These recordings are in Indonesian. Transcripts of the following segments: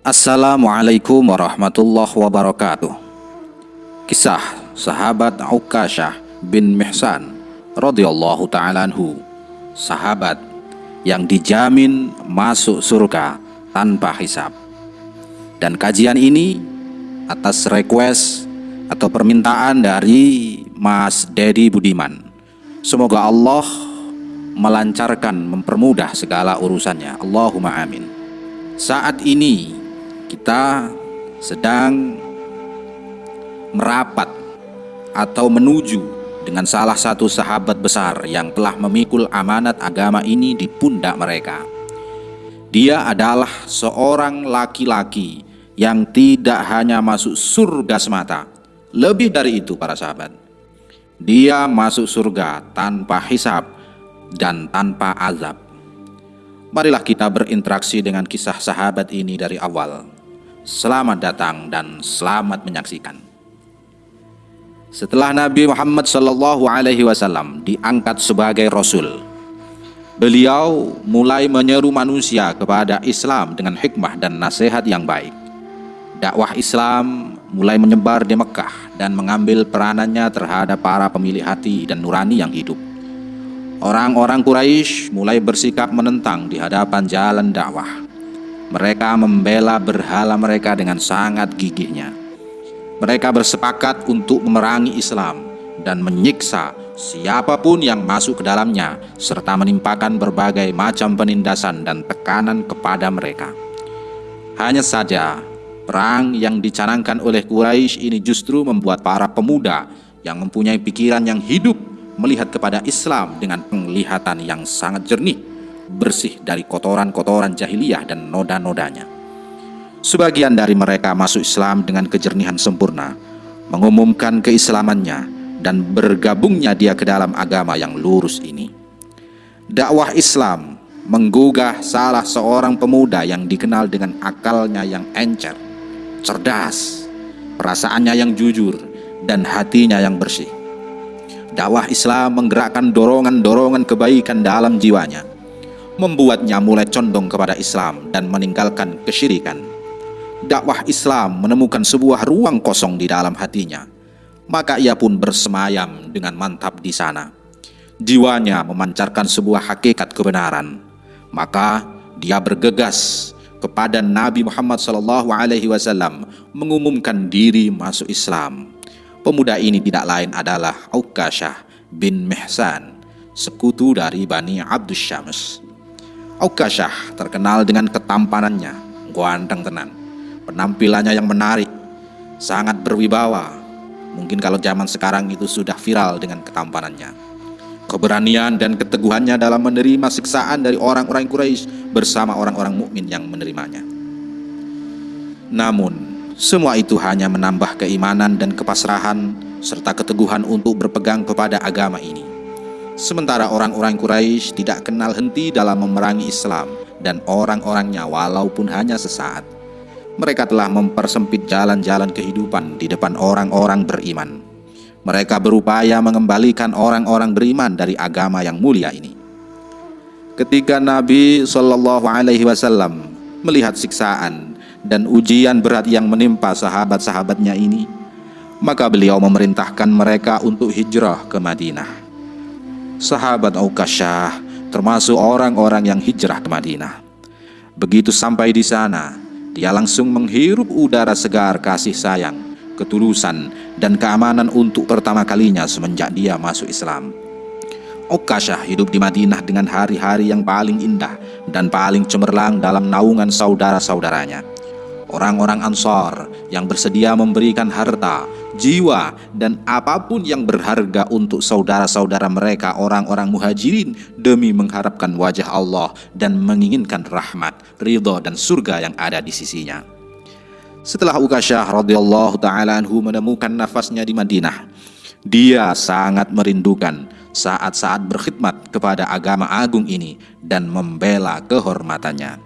Assalamualaikum warahmatullahi wabarakatuh. Kisah sahabat Uqashah bin Mihsan radhiyallahu taala Sahabat yang dijamin masuk surga tanpa hisab. Dan kajian ini atas request atau permintaan dari Mas Dedi Budiman. Semoga Allah melancarkan, mempermudah segala urusannya. Allahumma amin. Saat ini kita sedang merapat atau menuju dengan salah satu sahabat besar yang telah memikul amanat agama ini di pundak mereka. Dia adalah seorang laki-laki yang tidak hanya masuk surga semata, lebih dari itu para sahabat. Dia masuk surga tanpa hisab dan tanpa azab. Marilah kita berinteraksi dengan kisah sahabat ini dari awal. Selamat datang dan selamat menyaksikan. Setelah Nabi Muhammad Sallallahu Alaihi Wasallam diangkat sebagai Rasul, beliau mulai menyeru manusia kepada Islam dengan hikmah dan nasihat yang baik. Dakwah Islam mulai menyebar di Mekah dan mengambil peranannya terhadap para pemilik hati dan nurani yang hidup. Orang-orang Quraisy mulai bersikap menentang di hadapan jalan dakwah. Mereka membela berhala mereka dengan sangat gigihnya. Mereka bersepakat untuk memerangi Islam dan menyiksa siapa pun yang masuk ke dalamnya serta menimpakan berbagai macam penindasan dan tekanan kepada mereka. Hanya saja, perang yang dicanangkan oleh Quraisy ini justru membuat para pemuda yang mempunyai pikiran yang hidup melihat kepada Islam dengan penglihatan yang sangat jernih bersih dari kotoran-kotoran jahiliyah dan noda-nodanya. Sebagian dari mereka masuk Islam dengan kejernihan sempurna, mengumumkan keislamannya dan bergabungnya dia ke dalam agama yang lurus ini. Dakwah Islam menggugah salah seorang pemuda yang dikenal dengan akalnya yang encer, cerdas, perasaannya yang jujur, dan hatinya yang bersih. Dakwah Islam menggerakkan dorongan-dorongan kebaikan dalam jiwanya membuatnya mulai condong kepada Islam dan meninggalkan kesyirikan. Dakwah Islam menemukan sebuah ruang kosong di dalam hatinya. Maka ia pun bersemayam dengan mantap di sana. Jiwanya memancarkan sebuah hakikat kebenaran. Maka dia bergegas kepada Nabi Muhammad SAW mengumumkan diri masuk Islam. Pemuda ini tidak lain adalah Aukashah bin Mihsan, sekutu dari Bani Abdus Syams. Aukashah terkenal dengan ketampanannya, ganteng tenan. Penampilannya yang menarik, sangat berwibawa. Mungkin kalau zaman sekarang itu sudah viral dengan ketampanannya. Keberanian dan keteguhannya dalam menerima siksaan dari orang-orang Quraisy bersama orang-orang mukmin yang menerimanya. Namun, semua itu hanya menambah keimanan dan kepasrahan serta keteguhan untuk berpegang kepada agama ini. Sementara orang-orang Quraisy tidak kenal henti dalam memerangi Islam dan orang-orangnya walaupun hanya sesaat. Mereka telah mempersempit jalan-jalan kehidupan di depan orang-orang beriman. Mereka berupaya mengembalikan orang-orang beriman dari agama yang mulia ini. Ketika Nabi Shallallahu Alaihi Wasallam melihat siksaan dan ujian berat yang menimpa sahabat-sahabatnya ini, maka beliau memerintahkan mereka untuk hijrah ke Madinah sahabat Aukasyah, termasuk orang-orang yang hijrah ke Madinah. Begitu sampai di sana, dia langsung menghirup udara segar kasih sayang, ketulusan, dan keamanan untuk pertama kalinya semenjak dia masuk Islam. Ukasyah hidup di Madinah dengan hari-hari yang paling indah dan paling cemerlang dalam naungan saudara-saudaranya. Orang-orang Ansar yang bersedia memberikan harta, jiwa, dan apa pun yang berharga untuk saudara-saudara mereka orang-orang muhajirin demi mengharapkan wajah Allah dan menginginkan rahmat, ridho, dan surga yang ada di sisinya. Setelah Ukasyah radhiyallahu taala anhu menemukan nafasnya di Madinah, dia sangat merindukan saat-saat berkhidmat kepada agama agung ini dan membela kehormatannya.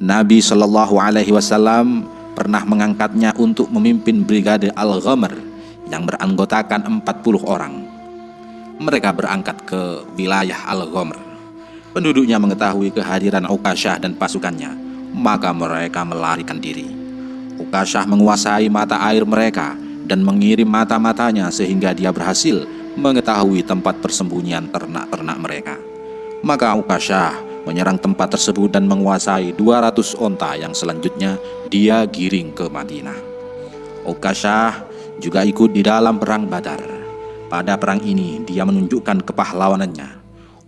Nabi Shallallahu Alaihi Wasallam pernah mengangkatnya untuk memimpin Brigade Al-Ghamr yang beranggotakan 40 orang. Mereka berangkat ke wilayah Al-Ghamr. Penduduknya mengetahui kehadiran Ukasyah dan pasukannya. maka mereka melarikan diri. Ukasyah menguasai mata air mereka dan mengirim mata-matanya sehingga dia berhasil mengetahui tempat persembunyian ternak-ternak mereka. Maka Ukasyah menyerang tempat tersebut dan menguasai 200 onta yang selanjutnya dia giring ke Madinah. Ukasyah juga ikut di dalam perang Badar. Pada perang ini dia menunjukkan kepahlawanannya.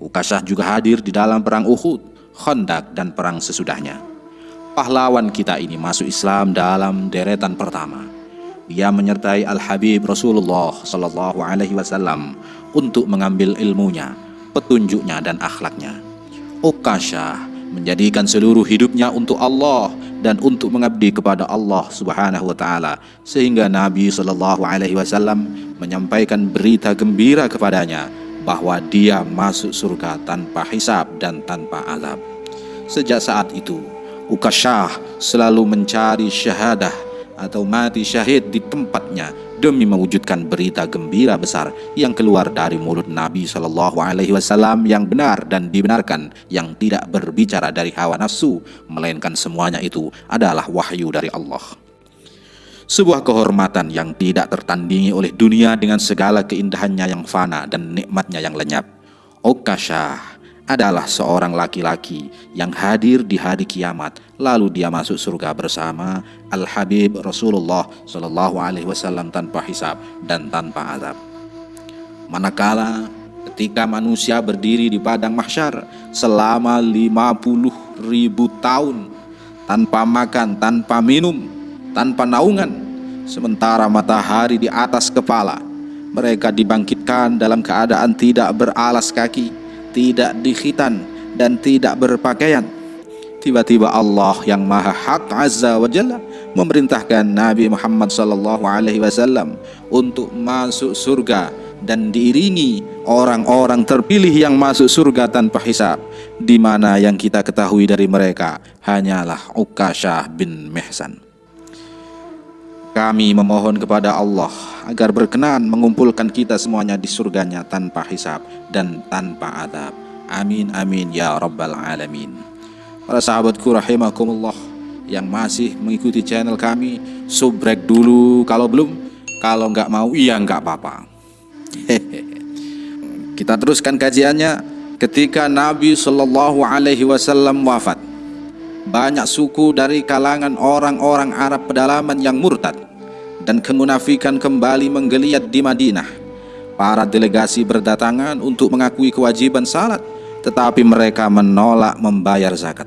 Ukasyah juga hadir di dalam perang Uhud, Khandak dan perang sesudahnya. Pahlawan kita ini masuk Islam dalam deretan pertama. Dia menyertai Al-Habib Rasulullah Sallallahu Alaihi Wasallam untuk mengambil ilmunya, petunjuknya dan akhlaknya. Ukasyah menjadikan seluruh hidupnya untuk Allah dan untuk mengabdi kepada Allah Subhanahu wa taala sehingga Nabi sallallahu alaihi wasallam menyampaikan berita gembira kepadanya bahwa dia masuk surga tanpa hisab dan tanpa azab. Sejak saat itu, Ukasyah selalu mencari syahadah atau mati syahid di tempatnya demi mewujudkan berita gembira besar yang keluar dari mulut Nabi Shallallahu Alaihi Wasallam yang benar dan dibenarkan, yang tidak berbicara dari hawa nafsu, melainkan semuanya itu adalah wahyu dari Allah sebuah kehormatan yang tidak tertandingi oleh dunia dengan segala keindahannya yang fana dan nikmatnya yang lenyap. Okasha adalah seorang laki-laki yang hadir di hari kiamat lalu dia masuk surga bersama Al Habib Rasulullah Shallallahu Alaihi Wasallam tanpa hisab dan tanpa azab. Manakala ketika manusia berdiri di padang mahsyar selama 50 ribu tahun tanpa makan, tanpa minum, tanpa naungan sementara matahari di atas kepala mereka dibangkitkan dalam keadaan tidak beralas kaki tidak dikhitan dan tidak berpakaian. Tiba-tiba Allah yang maha hak azza wa jalla memerintahkan Nabi Muhammad sallallahu alaihi wasallam untuk masuk surga dan diiringi orang-orang terpilih yang masuk surga tanpa hisab di mana yang kita ketahui dari mereka hanyalah Ukasyah bin Mihsan kami memohon kepada Allah agar berkenan mengumpulkan kita semuanya di surganya tanpa hisab dan tanpa adab. Amin amin ya rabbal alamin. Para sahabatku rahimakumullah yang masih mengikuti channel kami, subrek dulu kalau belum, kalau nggak mau iya nggak apa-apa. Kita teruskan kajiannya ketika Nabi Shallallahu Alaihi Wasallam wafat banyak suku dari kalangan orang-orang Arab pedalaman yang murtad dan kemunafikan kembali menggeliat di Madinah. Para delegasi berdatangan untuk mengakui kewajiban salat, tetapi mereka menolak membayar zakat.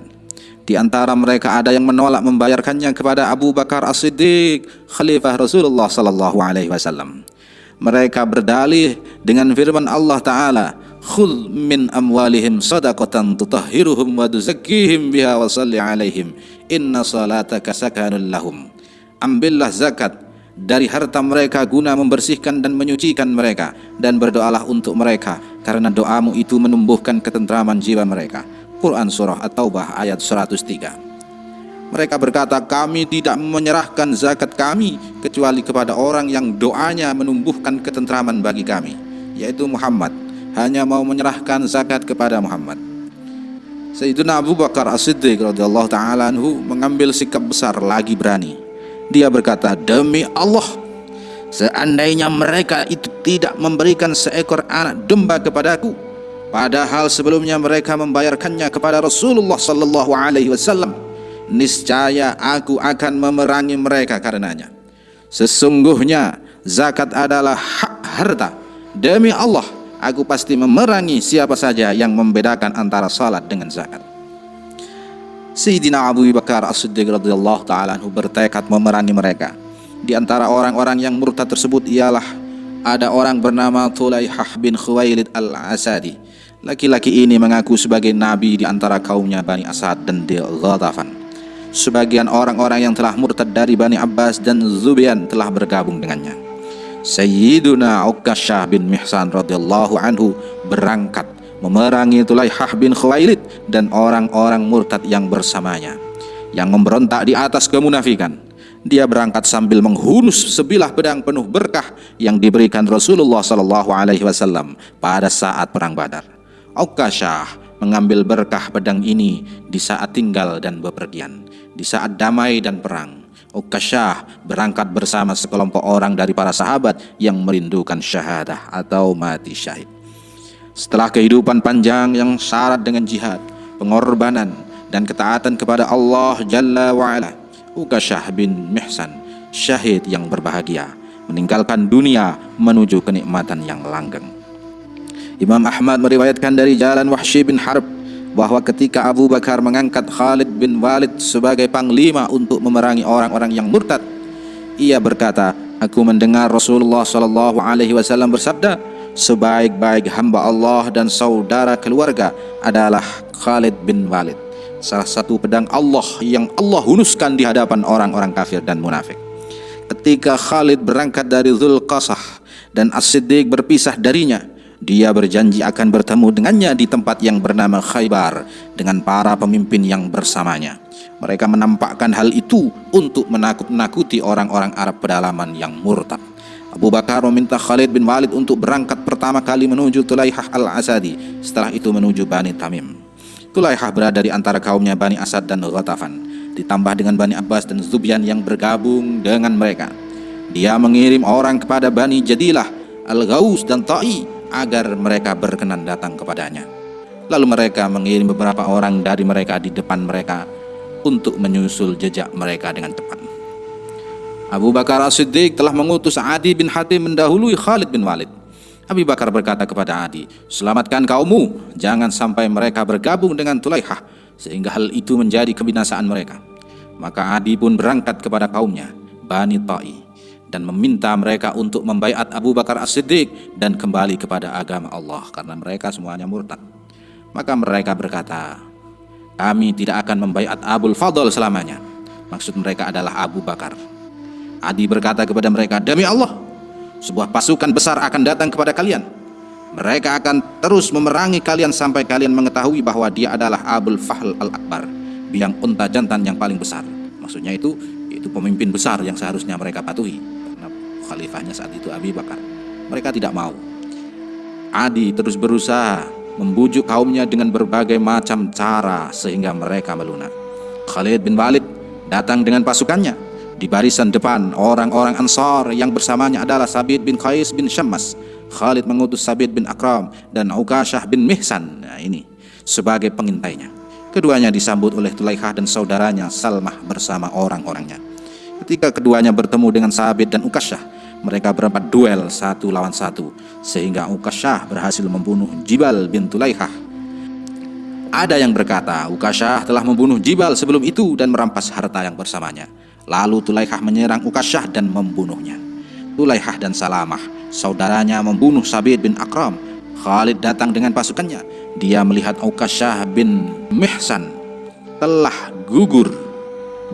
Di antara mereka ada yang menolak membayarkannya kepada Abu Bakar As-Siddiq, Khalifah Rasulullah sallallahu alaihi wasallam. Mereka berdalih dengan firman Allah Ta'ala, khul min amwalihim sadaqatan tutahhiruhum wa tuzakkihim biha wa salli alaihim. Inna salataka sakanun lahum. Ambillah zakat. Dari harta mereka guna membersihkan dan menyucikan mereka. Dan berdoalah untuk mereka. Karena doamu itu menumbuhkan ketentraman jiwa mereka. Quran Surah At-Taubah ayat 103 mereka berkata kami tidak menyerahkan zakat kami kecuali kepada orang yang doanya menumbuhkan ketentraman bagi kami yaitu Muhammad hanya mau menyerahkan zakat kepada Muhammad. Sayyidina Abu Bakar As-Siddiq radhiyallahu taala mengambil sikap besar lagi berani. Dia berkata, "Demi Allah, seandainya mereka itu tidak memberikan seekor anak domba kepadaku, padahal sebelumnya mereka membayarkannya kepada Rasulullah sallallahu alaihi wasallam, niscaya aku akan memerangi mereka karenanya. Sesungguhnya zakat adalah hak harta. Demi Allah, aku pasti memerangi siapa saja yang membedakan antara salat dengan zakat. Sayyidina Abu Bakar As-Siddiq radhiyallahu taala bertekad memerangi mereka. Di antara orang-orang yang murtad tersebut ialah ada orang bernama Tulaihah bin Khuwailid Al-Asadi. Laki-laki ini mengaku sebagai nabi di antara kaumnya Bani Asad dan Ghatafan. Sebagian orang-orang yang telah murtad dari Bani Abbas dan Zubian telah bergabung dengannya. Sayyiduna Uqasyah bin Mihsan radhiyallahu anhu berangkat memerangi Tulaihah bin Khuwailid dan orang-orang murtad yang bersamanya yang memberontak di atas kemunafikan. Dia berangkat sambil menghunus sebilah pedang penuh berkah yang diberikan Rasulullah sallallahu alaihi wasallam pada saat perang Badar. Uqasyah mengambil berkah pedang ini di saat tinggal dan bepergian. di saat damai dan perang. Ukasyah berangkat bersama sekelompok orang dari para sahabat yang merindukan syahadah atau mati syahid. Setelah kehidupan panjang yang syarat dengan jihad, pengorbanan, dan ketaatan kepada Allah Jalla wa'ala, Ukasyah bin Mihsan, syahid yang berbahagia, meninggalkan dunia menuju kenikmatan yang langgeng. Imam Ahmad meriwayatkan dari jalan Wahsy bin Harb bahwa ketika Abu Bakar mengangkat Khalid bin Walid sebagai panglima untuk memerangi orang-orang yang murtad, ia berkata, "Aku mendengar Rasulullah sallallahu alaihi wasallam bersabda, sebaik-baik hamba Allah dan saudara keluarga adalah Khalid bin Walid, salah satu pedang Allah yang Allah hunuskan di hadapan orang-orang kafir dan munafik." Ketika Khalid berangkat dari Zulqasah dan As-Siddiq berpisah darinya, dia berjanji akan bertemu dengannya di tempat yang bernama Khaybar dengan para pemimpin yang bersamanya. Mereka menampakkan hal itu untuk menakut-nakuti orang-orang Arab pedalaman yang murtad. Abu Bakar meminta Khalid bin Walid untuk berangkat pertama kali menuju Tulaihah al-Asadi, setelah itu menuju Bani Tamim. Tulaihah berada di antara kaumnya Bani Asad dan Ghatafan, ditambah dengan Bani Abbas dan Zubyan yang bergabung dengan mereka. Dia mengirim orang kepada Bani Jadilah, Al-Ghaus dan Ta'i agar mereka berkenan datang kepadanya. Lalu mereka mengirim beberapa orang dari mereka di depan mereka untuk menyusul jejak mereka dengan cepat. Abu Bakar As-Siddiq telah mengutus Adi bin Hatim mendahului Khalid bin Walid. Abu Bakar berkata kepada Adi, Selamatkan kaummu, jangan sampai mereka bergabung dengan Tulaihah, sehingga hal itu menjadi kebinasaan mereka. Maka Adi pun berangkat kepada kaumnya, Bani Ta'i dan meminta mereka untuk membaiat Abu Bakar As-Siddiq dan kembali kepada agama Allah karena mereka semuanya murtad. Maka mereka berkata, kami tidak akan membaiat Abul Fadl selamanya. Maksud mereka adalah Abu Bakar. Adi berkata kepada mereka, demi Allah, sebuah pasukan besar akan datang kepada kalian. Mereka akan terus memerangi kalian sampai kalian mengetahui bahwa dia adalah Abul Fahl Al-Akbar, biang unta jantan yang paling besar. Maksudnya itu, itu pemimpin besar yang seharusnya mereka patuhi khalifahnya saat itu Abi Bakar. Mereka tidak mau. Adi terus berusaha membujuk kaumnya dengan berbagai macam cara sehingga mereka melunak. Khalid bin Walid datang dengan pasukannya. Di barisan depan orang-orang Ansar yang bersamanya adalah Sabit bin Qais bin Syammas. Khalid mengutus Sabit bin Akram dan Uqashah bin Mihsan. Nah ini sebagai pengintainya. Keduanya disambut oleh Tulaikah dan saudaranya Salmah bersama orang-orangnya. Ketika keduanya bertemu dengan Sabit dan Uqashah, mereka berempat duel satu lawan satu sehingga Ukasyah berhasil membunuh Jibal bin Tulaihah. Ada yang berkata Ukasyah telah membunuh Jibal sebelum itu dan merampas harta yang bersamanya. Lalu Tulaihah menyerang Ukasyah dan membunuhnya. Tulaihah dan Salamah, saudaranya membunuh Sabit bin Akram. Khalid datang dengan pasukannya. Dia melihat Ukasyah bin Mihsan telah gugur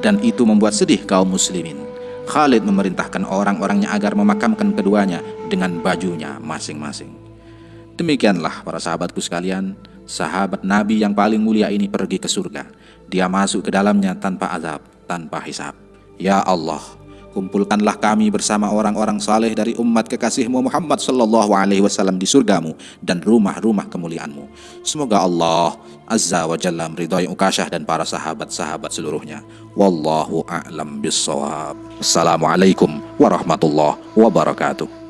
dan itu membuat sedih kaum muslimin. Khalid memerintahkan orang-orangnya agar memakamkan keduanya dengan bajunya masing-masing. Demikianlah para sahabatku sekalian, sahabat Nabi yang paling mulia ini pergi ke surga. Dia masuk ke dalamnya tanpa azab, tanpa hisab. Ya Allah, kumpulkanlah kami bersama orang-orang saleh dari umat kekasihmu Muhammad sallallahu alaihi wasallam di surgamu dan rumah-rumah kemuliaanmu. Semoga Allah azza wa jalla meridhai Ukasyah dan para sahabat-sahabat seluruhnya. Wallahu a'lam bissawab. Assalamualaikum warahmatullahi wabarakatuh.